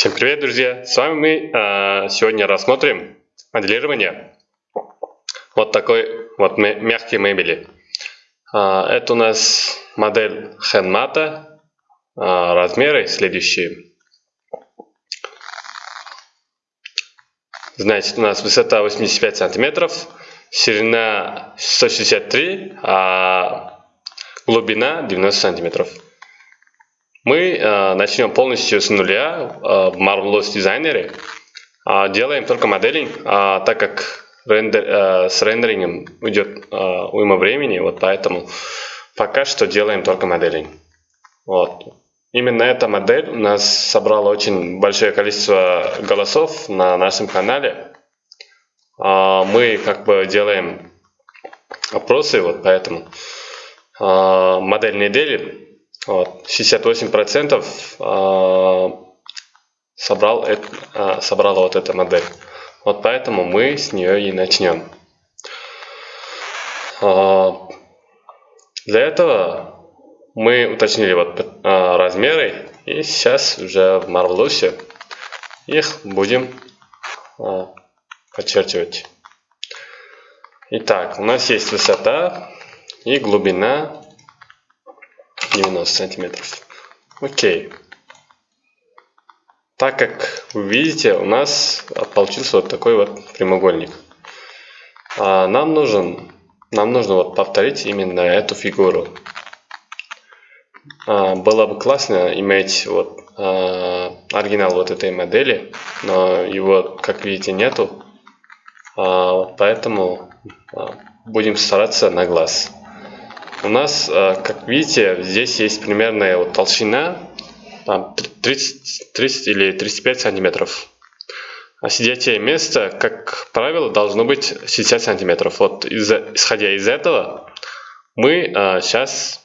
Всем привет, друзья! С вами мы э, сегодня рассмотрим моделирование вот такой вот мягкой мебели. Э, это у нас модель Хенмата, э, размеры следующие. Значит, у нас высота 85 сантиметров, ширина 163, а глубина 90 сантиметров. Мы э, начнем полностью с нуля э, в Marvelous Designer. Э, делаем только моделинг, э, так как рендер, э, с рендерингом уйдет э, уйма времени, вот поэтому пока что делаем только моделинг. Вот. Именно эта модель у нас собрала очень большое количество голосов на нашем канале. Э, мы как бы делаем опросы, вот поэтому э, модель недели вот, 68% а, собрал, а, собрала вот эта модель. Вот поэтому мы с нее и начнем. А, для этого мы уточнили вот размеры и сейчас уже в Marvelous их будем подчеркивать. Итак, у нас есть высота и глубина 90 сантиметров. Окей. Так как вы видите, у нас получился вот такой вот прямоугольник. А нам нужен, нам нужно вот повторить именно эту фигуру. А, было бы классно иметь вот а, оригинал вот этой модели, но его, как видите, нету. А, поэтому а, будем стараться на глаз. У нас, э, как видите, здесь есть примерная вот толщина там 30, 30 или 35 сантиметров. А сидячее место, как правило, должно быть 60 сантиметров. Вот из, исходя из этого, мы а, сейчас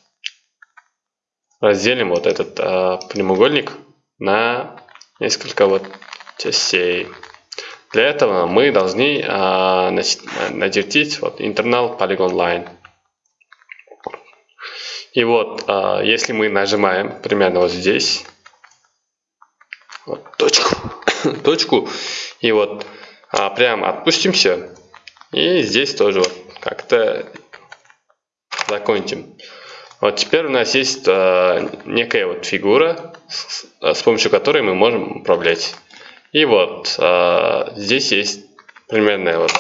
разделим вот этот а, прямоугольник на несколько вот частей. Для этого мы должны а, начертить вот internal polygon line. И вот, а, если мы нажимаем примерно вот здесь, вот, точку, точку, и вот а, прям отпустимся, и здесь тоже вот как-то закончим. Вот теперь у нас есть а, некая вот фигура, с, с помощью которой мы можем управлять. И вот а, здесь есть примерная вот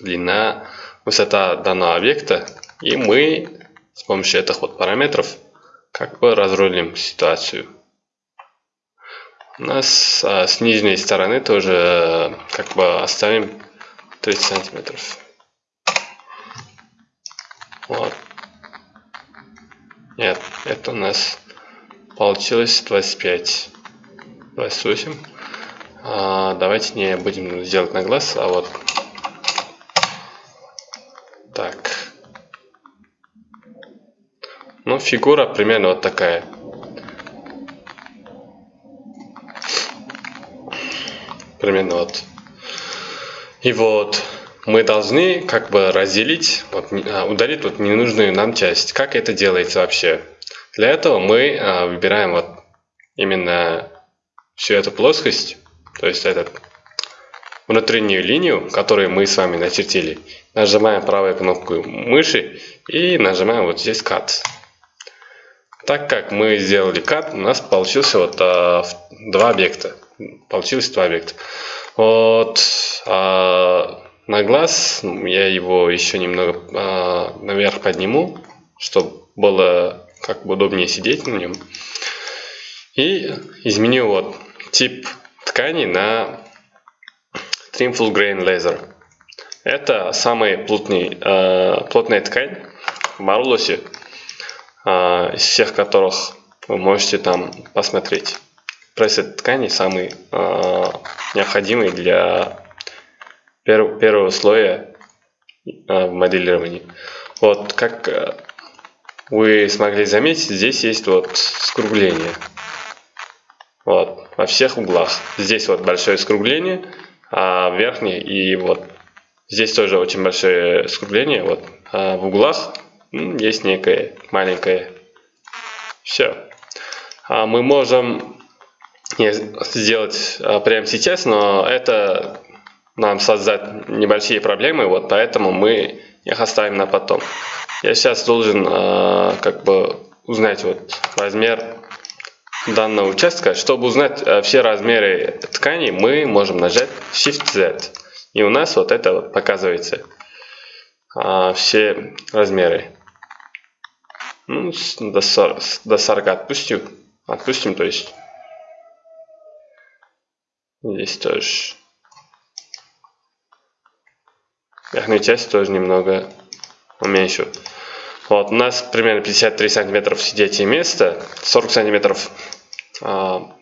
длина, высота данного объекта, и мы с помощью этих вот параметров как бы разрулим ситуацию. У нас а, с нижней стороны тоже э, как бы оставим 30 сантиметров. Вот. Нет, это у нас получилось 25. 28. А, давайте не будем делать на глаз, а вот Ну, фигура примерно вот такая. Примерно вот. И вот мы должны как бы разделить, вот, а, удалить вот ненужную нам часть. Как это делается вообще? Для этого мы а, выбираем вот именно всю эту плоскость, то есть этот внутреннюю линию, которую мы с вами начертили. Нажимаем правую кнопку мыши и нажимаем вот здесь Cut. Так как мы сделали кат, у нас получился вот а, два объекта. Получилось два объекта. Вот а, на глаз я его еще немного а, наверх подниму, чтобы было как бы удобнее сидеть на нем. И изменю вот тип ткани на Trim Full Grain Laser. Это самая плотный, э, плотная ткань в а, из всех которых вы можете там посмотреть. Пресет ткани самый а, необходимый для перв, первого слоя а, в моделировании. Вот как вы смогли заметить, здесь есть вот скругление. Вот, во всех углах. Здесь вот большое скругление, а в верхней и вот здесь тоже очень большое скругление. Вот а в углах есть некое маленькое. Все. А мы можем сделать а, прямо сейчас, но это нам создать небольшие проблемы, вот поэтому мы их оставим на потом. Я сейчас должен а, как бы узнать вот размер данного участка. Чтобы узнать а, все размеры ткани, мы можем нажать Shift-Z. И у нас вот это вот показывается все размеры. Ну, до 40, до 40 отпустим. Отпустим, то есть. Здесь тоже. Верхнюю часть тоже немного уменьшу. Вот, у нас примерно 53 сантиметров сидячее место, 40 сантиметров а,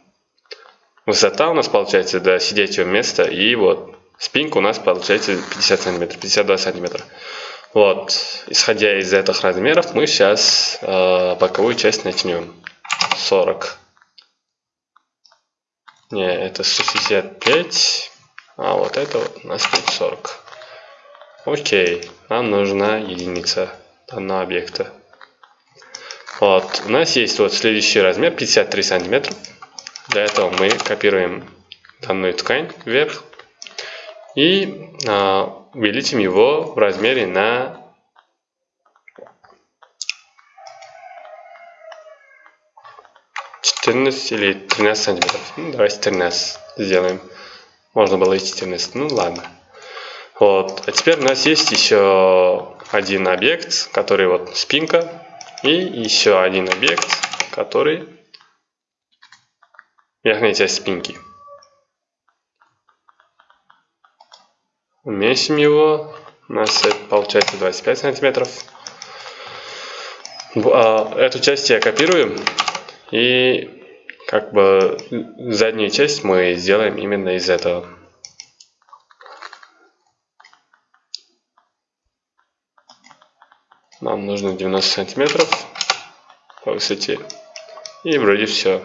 высота у нас получается до сидячего места, и вот спинка у нас получается 50 сантиметров, 52 сантиметра. Вот, исходя из этих размеров, мы сейчас э, боковую часть начнем. 40. Не, это 65. А вот это вот у нас будет 40. Окей, нам нужна единица данного объекта. Вот, у нас есть вот следующий размер 53 сантиметра. Для этого мы копируем данную ткань вверх и а, увеличим его в размере на четырнадцать или тринадцать сантиметров. Ну, давайте 13 сделаем. Можно было и 14. Ну ладно. Вот. А теперь у нас есть еще один объект, который вот спинка. И еще один объект, который верхняя часть спинки. Уменьшим его. У нас это получается 25 сантиметров. А, эту часть я копирую. И как бы заднюю часть мы сделаем именно из этого. Нам нужно 90 сантиметров по высоте. И вроде все.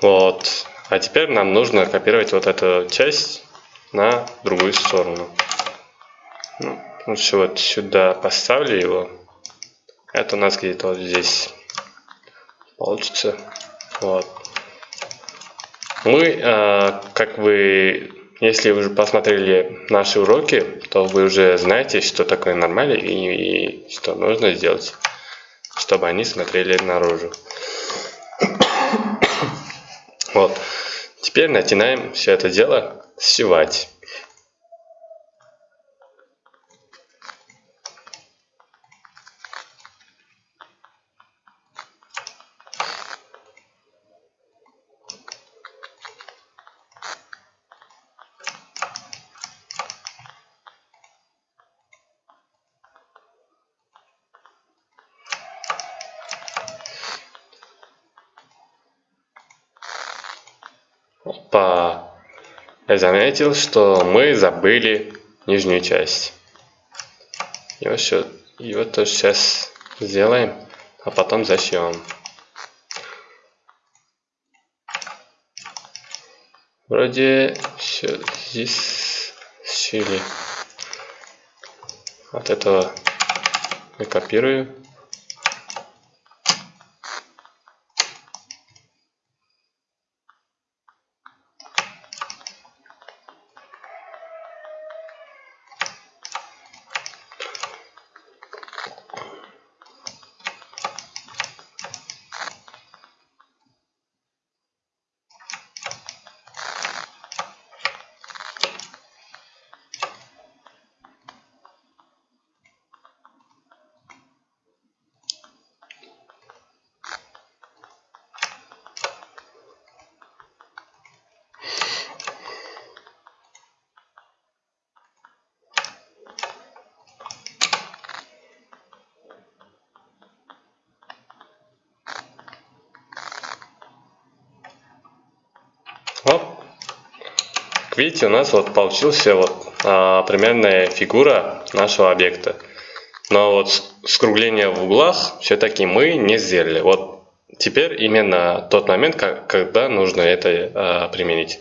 Вот. А теперь нам нужно копировать вот эту часть на другую сторону. Ну, лучше вот сюда поставлю его. Это у нас где-то вот здесь получится. Вот. Мы, э, как вы, если вы уже посмотрели наши уроки, то вы уже знаете, что такое нормально и, и что нужно сделать, чтобы они смотрели наружу. Вот. Теперь начинаем все это дело сшивать. Опа! Я заметил, что мы забыли нижнюю часть. Его, все, его тоже сейчас сделаем, а потом зашьем. Вроде все здесь сшили. От этого я копирую. Видите, у нас вот получился вот а, примерная фигура нашего объекта. Но вот скругление в углах все-таки мы не сделали. Вот теперь именно тот момент, когда нужно это а, применить.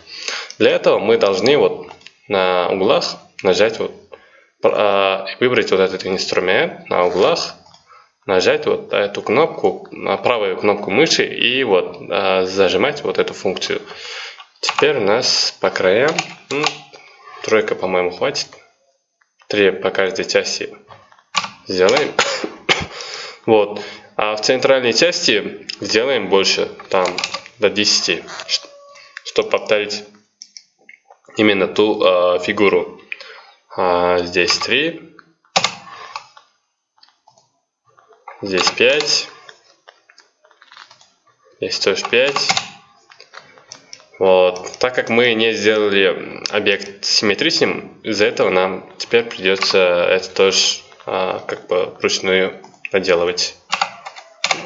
Для этого мы должны вот на углах нажать вот, а, выбрать вот этот инструмент на углах, нажать вот эту кнопку, правую кнопку мыши и вот а, зажимать вот эту функцию. Теперь у нас по краям, тройка, по-моему, хватит. Три по каждой части сделаем. вот. А в центральной части сделаем больше, там до 10, чтобы повторить именно ту э, фигуру. А, здесь 3, здесь 5, здесь тоже 5. Вот. Так как мы не сделали объект симметричным, из-за этого нам теперь придется это тоже а, как бы вручную наделывать.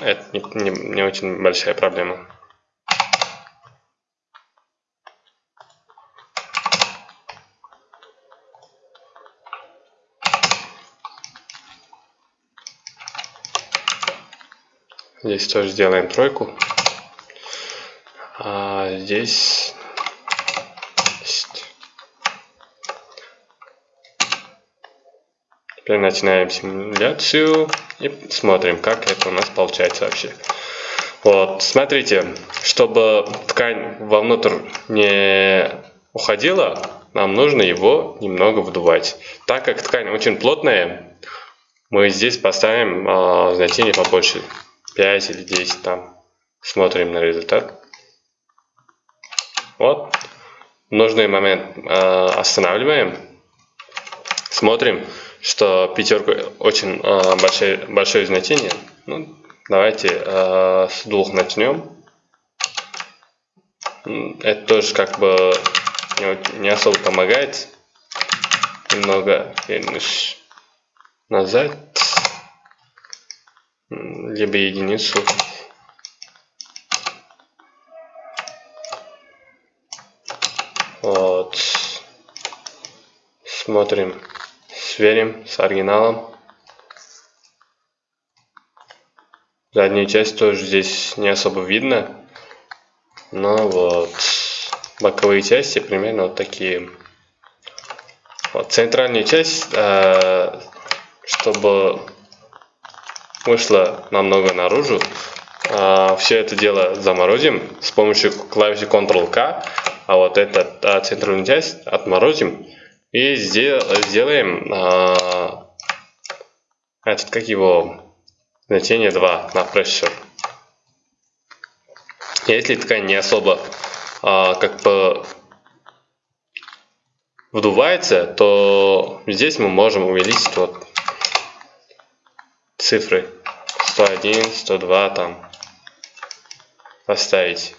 Это не, не, не очень большая проблема. Здесь тоже сделаем тройку. Здесь Теперь начинаем симуляцию и смотрим, как это у нас получается вообще. Вот, смотрите, чтобы ткань вовнутрь не уходила, нам нужно его немного вдувать. Так как ткань очень плотная, мы здесь поставим э, значение побольше, 5 или 10 там. Смотрим на результат. Вот. Нужный момент э, останавливаем. Смотрим, что пятерка очень э, большое, большое значение. Ну, давайте э, с двух начнем. Это тоже как бы не, особо помогает. Немного назад. Либо единицу. Вот. Смотрим, сверим с оригиналом. Заднюю часть тоже здесь не особо видно. Но вот боковые части примерно вот такие. Вот центральную часть, э, чтобы вышло намного наружу, э, все это дело заморозим с помощью клавиши Ctrl-K а вот а, центральную часть отморозим и сделаем а, этот, как его, значение 2 на pressure. Если ткань не особо а, как бы вдувается, то здесь мы можем увеличить вот цифры 101, 102 там поставить.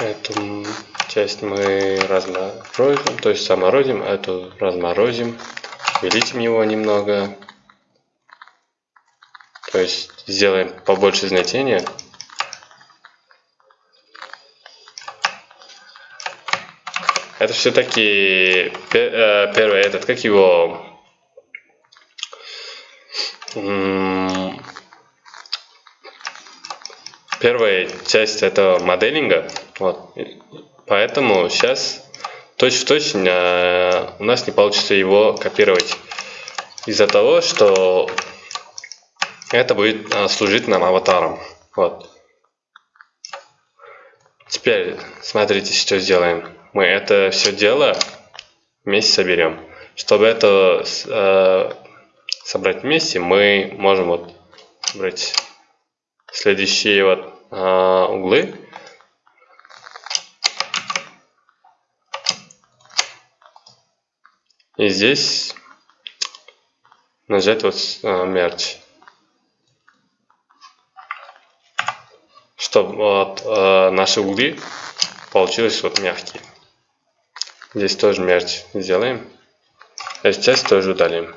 Эту часть мы разморозим, то есть заморозим, эту разморозим, увеличим его немного. То есть сделаем побольше значения. Это все-таки э, первый этот, как его первая часть этого моделинга. Вот. Поэтому сейчас точь-в-точь -точь, э, у нас не получится его копировать. Из-за того, что это будет э, служить нам аватаром. Вот. Теперь смотрите, что сделаем. Мы это все дело вместе соберем. Чтобы это э, собрать вместе, мы можем вот брать следующие вот а, углы. И здесь нажать вот а, мерч. Чтобы вот, а, наши углы получились вот мягкие. Здесь тоже мерч сделаем. Эту часть тоже удалим.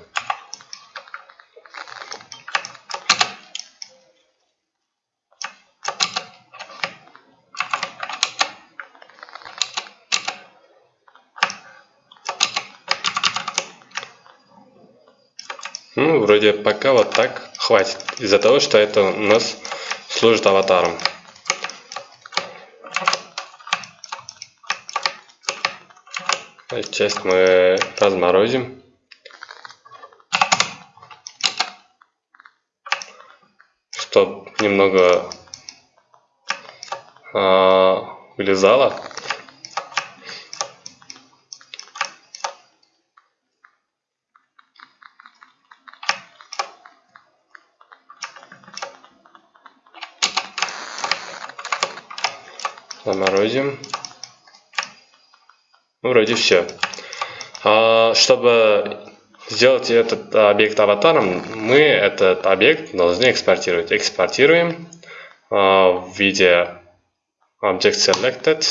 Ну, вроде пока вот так хватит. Из-за того, что это у нас служит аватаром. Часть мы разморозим. Чтоб немного э, вылезало. Заморозим. Ну, вроде все. А, чтобы сделать этот объект аватаром, мы этот объект должны экспортировать. Экспортируем а, в виде Object Selected.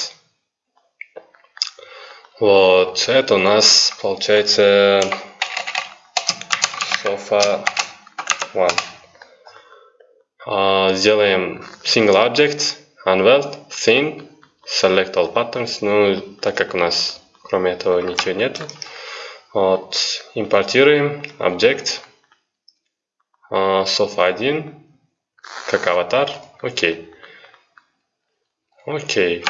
Вот, это у нас получается sofa one. А, сделаем single object, unweld, thin, select all patterns. Ну, так как у нас кроме этого ничего нет. Вот, импортируем объект uh, sofa1 как аватар. Окей. Окей.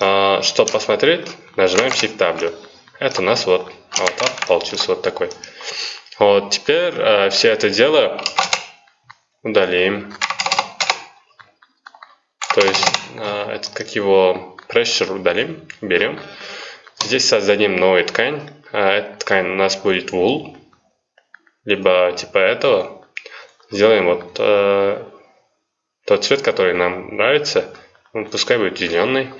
Uh, чтобы посмотреть, нажимаем Shift W. Это у нас вот аватар получился вот такой. Вот, теперь uh, все это дело удалим. То есть, это как его pressure удалим, берем. Здесь создадим новую ткань. А эта ткань у нас будет wool, либо типа этого. Сделаем вот э, тот цвет, который нам нравится. Ну, пускай будет зеленый.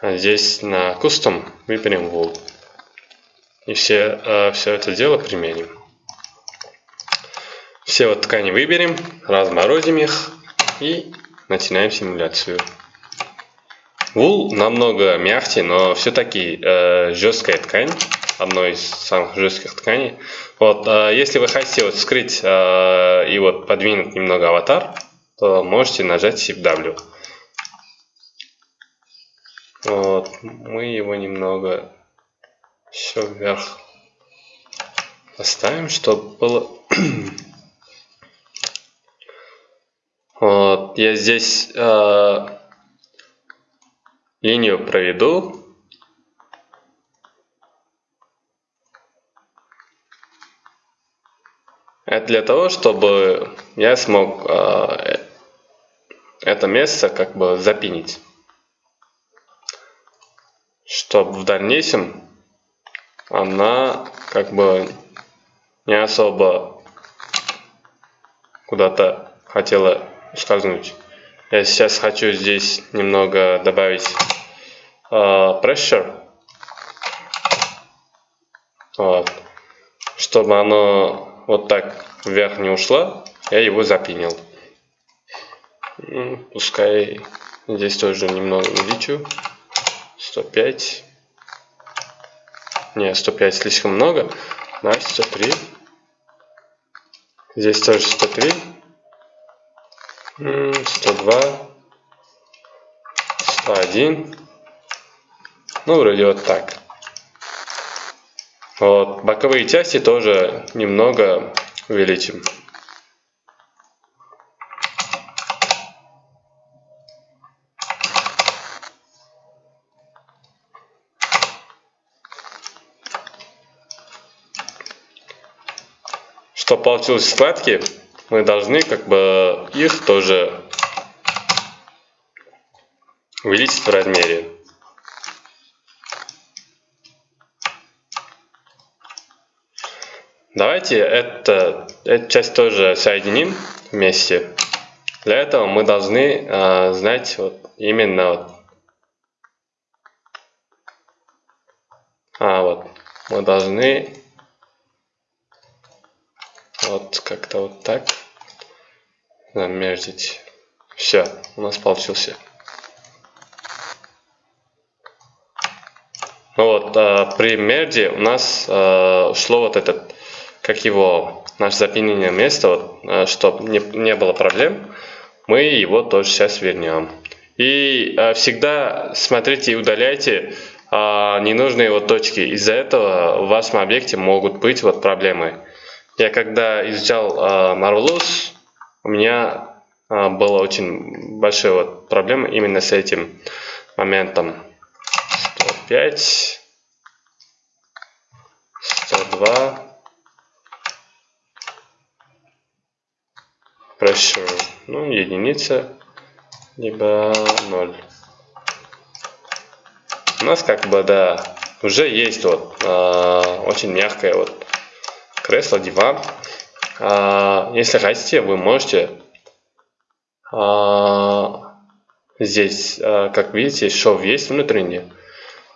А здесь на custom выберем wool. И все, э, все это дело применим. Все вот ткани выберем, разморозим их и начинаем симуляцию. Вул намного мягче, но все-таки э, жесткая ткань, одной из самых жестких тканей. Вот, э, если вы хотите вот скрыть э, и вот подвинуть немного аватар, то можете нажать Shift W. Вот, мы его немного еще вверх поставим, чтобы было... вот, я здесь... Э, линию проведу. Это для того, чтобы я смог э, это место как бы запинить. Чтобы в дальнейшем она как бы не особо куда-то хотела скользнуть. Я сейчас хочу здесь немного добавить uh, pressure. Вот. Чтобы оно вот так вверх не ушло, я его запинил. Пускай здесь тоже немного увеличу. 105. Не, 105 слишком много. На 103. Здесь тоже 103. 102. 101. Ну, вроде вот так. Вот, боковые части тоже немного увеличим. Чтобы получились складки, мы должны как бы их тоже увеличить в размере. Давайте это, эту часть тоже соединим вместе. Для этого мы должны э, знать вот именно вот, а вот мы должны вот как-то вот так замерзить. Все, у нас получился. Ну вот, э, при мерде у нас э, шло вот этот, как его, наше запинение место, вот, э, чтобы не, не было проблем, мы его тоже сейчас вернем. И э, всегда смотрите и удаляйте э, ненужные вот точки. Из-за этого в вашем объекте могут быть вот проблемы. Я когда изучал э, Marvelous, у меня э, была очень большая вот проблема именно с этим моментом. 105, 102, pressure, ну, единица, либо 0. У нас как бы, да, уже есть вот э, очень мягкое вот кресло, диван. Э, если хотите, вы можете э, здесь, э, как видите, шов есть внутренний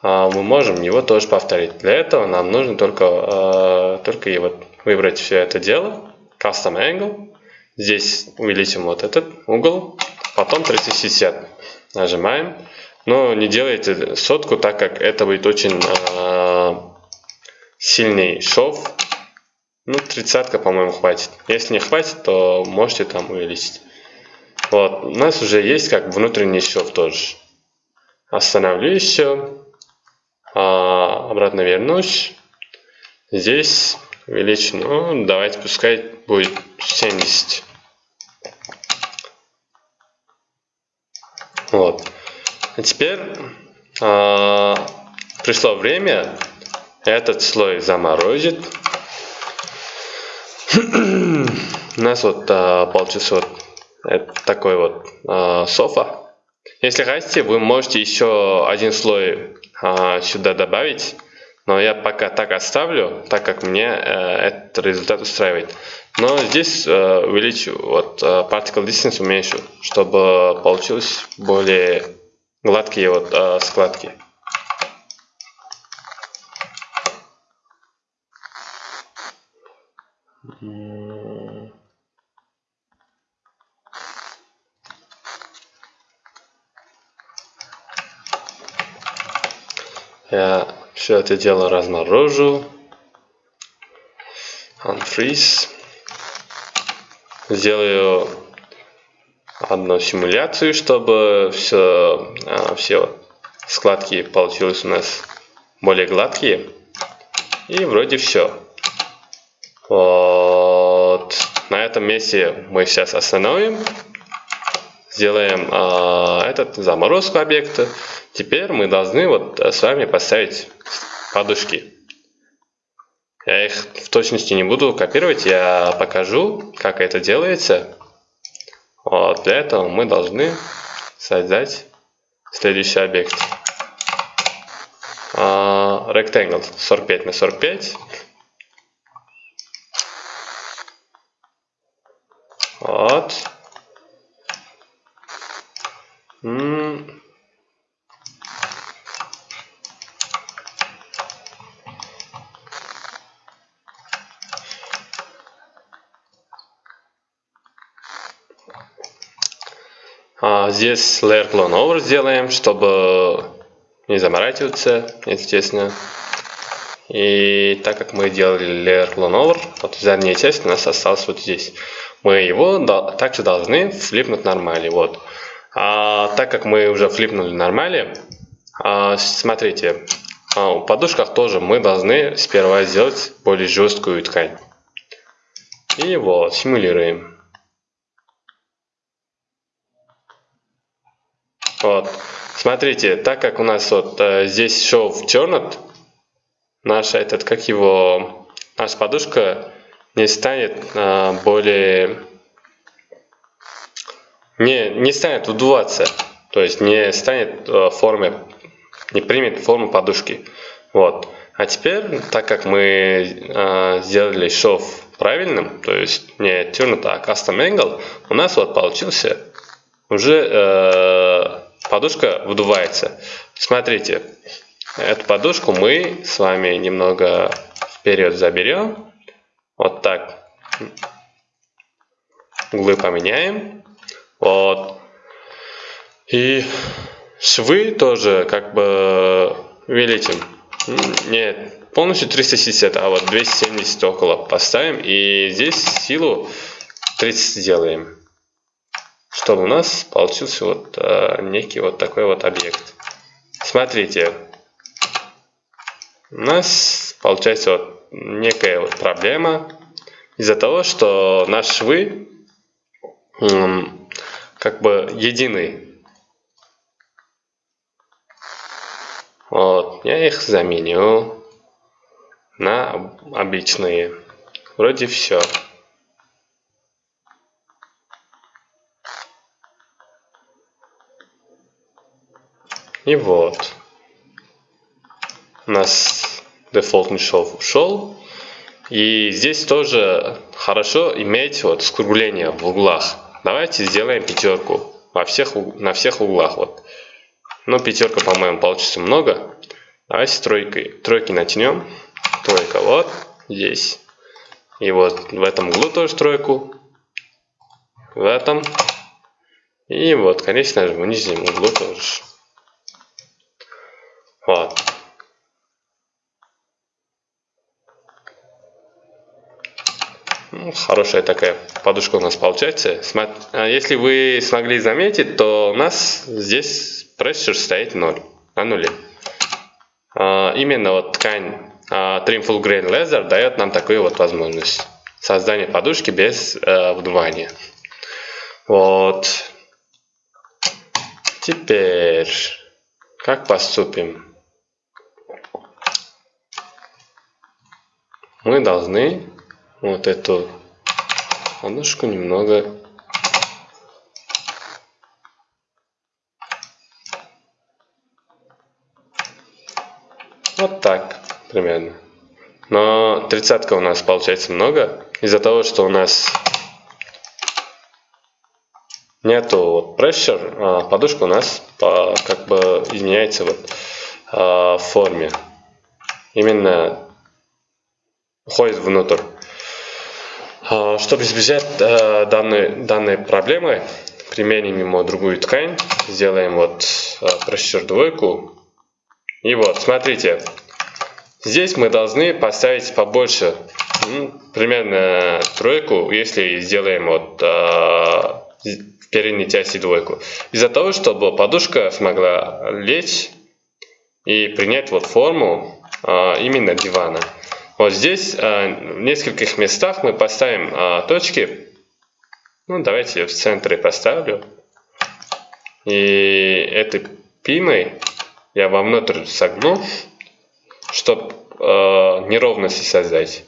а, мы можем его тоже повторить. Для этого нам нужно только, только вот выбрать все это дело, Custom Angle, здесь увеличим вот этот угол, потом 360 нажимаем, но не делайте сотку, так как это будет очень сильный шов, ну, тридцатка, по-моему, хватит. Если не хватит, то можете там увеличить. Вот, у нас уже есть как внутренний шов тоже. Остановлю еще. А, обратно вернусь. Здесь величину, ну, давайте пускай будет 70. Вот. А теперь а, пришло время этот слой заморозить. У нас вот а, получился вот такой вот а, софа. Если хотите, вы можете еще один слой а, сюда добавить, но я пока так оставлю, так как мне э, этот результат устраивает. Но здесь э, увеличу, вот э, particle distance уменьшу, чтобы получилось более гладкие вот э, складки. Я все это дело разморожу. Unfreeze. Сделаю одну симуляцию, чтобы все, а, все складки получились у нас более гладкие. И вроде все. Вот. На этом месте мы сейчас остановим. Сделаем э, этот заморозку объекта. Теперь мы должны вот с вами поставить подушки. Я их в точности не буду копировать, я покажу, как это делается. Вот, для этого мы должны создать следующий объект. Uh, rectangle 45 на 45. Вот. А здесь layer clone over сделаем, чтобы не заморачиваться, естественно. И так как мы делали layer clone over, вот задняя часть у нас осталась вот здесь. Мы его также должны флипнуть нормали. Вот. А, так как мы уже флипнули нормали, а, смотрите, а, у подушках тоже мы должны сперва сделать более жесткую ткань. И вот, симулируем. Вот. Смотрите, так как у нас вот э, здесь шов чернот, наша этот, как его, наша подушка не станет э, более, не, не станет удуваться, то есть не станет э, формы, не примет форму подушки. Вот. А теперь, так как мы э, сделали шов правильным, то есть не turned, а custom angle, у нас вот получился уже э, подушка вдувается. Смотрите, эту подушку мы с вами немного вперед заберем. Вот так. Углы поменяем. Вот. И швы тоже как бы увеличим. Нет, полностью 360, а вот 270 около поставим. И здесь силу 30 сделаем. Чтобы у нас получился вот э, некий вот такой вот объект. Смотрите. У нас получается вот некая вот проблема из-за того, что наши швы как бы единый. Вот, я их заменю на обычные. Вроде все. И вот. У нас дефолтный шов ушел. И здесь тоже хорошо иметь вот скругление в углах. Давайте сделаем пятерку во всех, на всех углах. Вот. Ну, пятерка, по-моему, получится много. Давайте тройкой. Тройки натянем. Тройка вот здесь. И вот в этом углу тоже тройку. В этом. И вот, конечно же, в нижнем углу тоже. Вот. Ну, хорошая такая подушка у нас получается. А если вы смогли заметить, то у нас здесь прессер стоит 0, на нуле. А, именно вот ткань Trim Full Grain Leather дает нам такую вот возможность. Создания подушки без э, вдувания. Вот. Теперь, как поступим? Мы должны вот эту подушку немного вот так примерно. Но тридцатка у нас получается много из-за того, что у нас нету вот pressure, а подушка у нас по, как бы изменяется вот а, в форме. Именно уходит внутрь. А, чтобы избежать а, данной, данной проблемы, применим ему другую ткань, сделаем вот pressure двойку. И вот, смотрите, здесь мы должны поставить побольше, примерно тройку, если сделаем вот в передней части двойку. Из-за того, чтобы подушка смогла лечь и принять вот форму именно дивана. Вот здесь э, в нескольких местах мы поставим э, точки. Ну, давайте я в центре поставлю. И этой пимой я вовнутрь согну, чтобы э, неровности создать.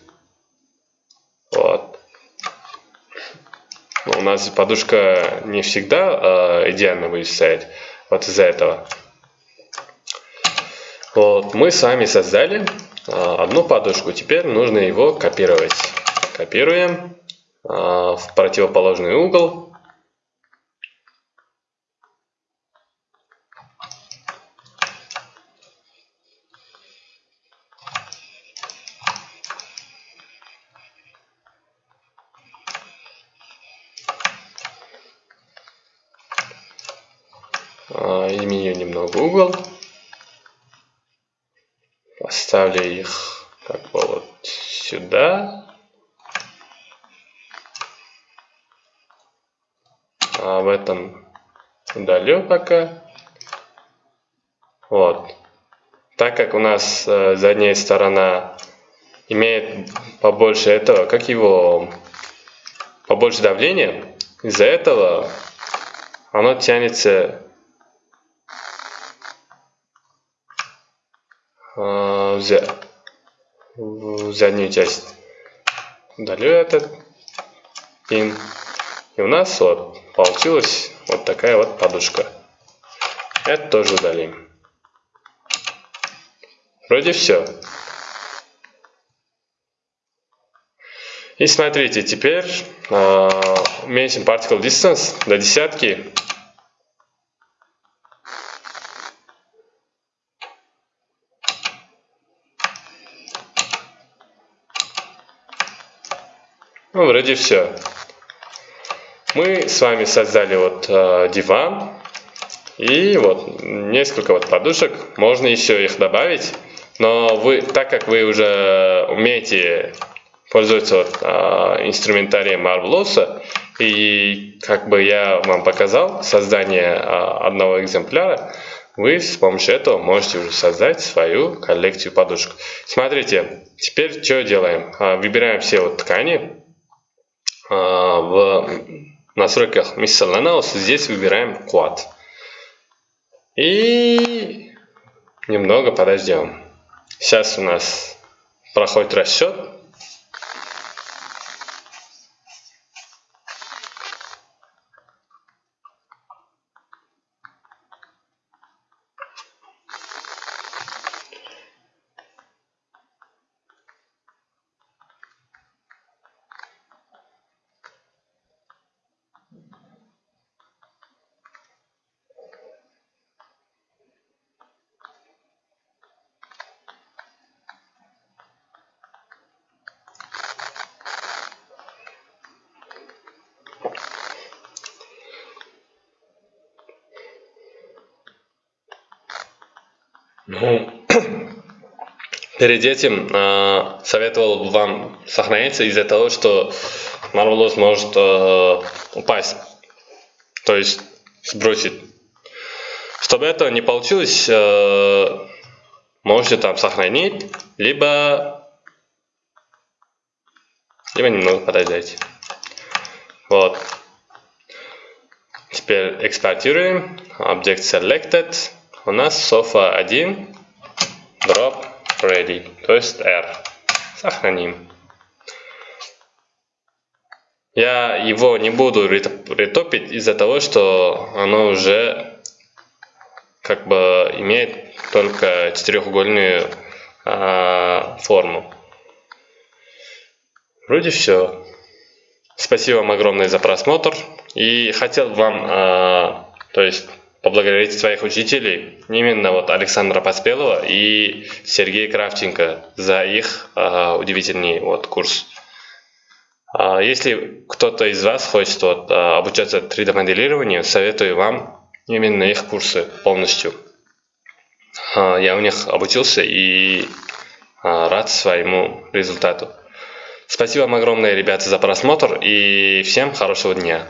Вот. У нас подушка не всегда э, идеально стоять. Вот из-за этого. Вот, мы сами создали одну подушку. Теперь нужно его копировать. Копируем а, в противоположный угол. А, изменю немного угол ставлю их как бы вот сюда. А в этом удалю пока. Вот. Так как у нас э, задняя сторона имеет побольше этого, как его, побольше давления, из-за этого оно тянется в заднюю часть. Удалю этот пин. И у нас вот получилась вот такая вот подушка. Это тоже удалим. Вроде все. И смотрите, теперь э, уменьшим particle distance до десятки. Ну, вроде все. Мы с вами создали вот э, диван. И вот несколько вот подушек. Можно еще их добавить. Но вы, так как вы уже умеете пользоваться вот, э, инструментарием Marvelous, и как бы я вам показал создание э, одного экземпляра, вы с помощью этого можете уже создать свою коллекцию подушек. Смотрите, теперь что делаем? Выбираем все вот ткани, в настройках Miscellaneous здесь выбираем Quad. И немного подождем. Сейчас у нас проходит расчет. Ну, перед этим э, советовал бы вам сохраниться из-за того, что Marvelous может э, упасть, то есть сбросить. Чтобы этого не получилось, э, можете там сохранить, либо, либо немного подождать. Вот. Теперь экспортируем. Object selected у нас софа 1 drop ready, то есть R. Сохраним. Я его не буду ретопить из-за того, что оно уже как бы имеет только четырехугольную э, форму. Вроде все. Спасибо вам огромное за просмотр. И хотел вам, э, то есть поблагодарить своих учителей, именно вот Александра Поспелова и Сергея Кравченко за их э, удивительный вот курс. Э, если кто-то из вас хочет вот, э, обучаться 3D моделированию, советую вам именно их курсы полностью. Э, я у них обучился и э, рад своему результату. Спасибо вам огромное, ребята, за просмотр и всем хорошего дня.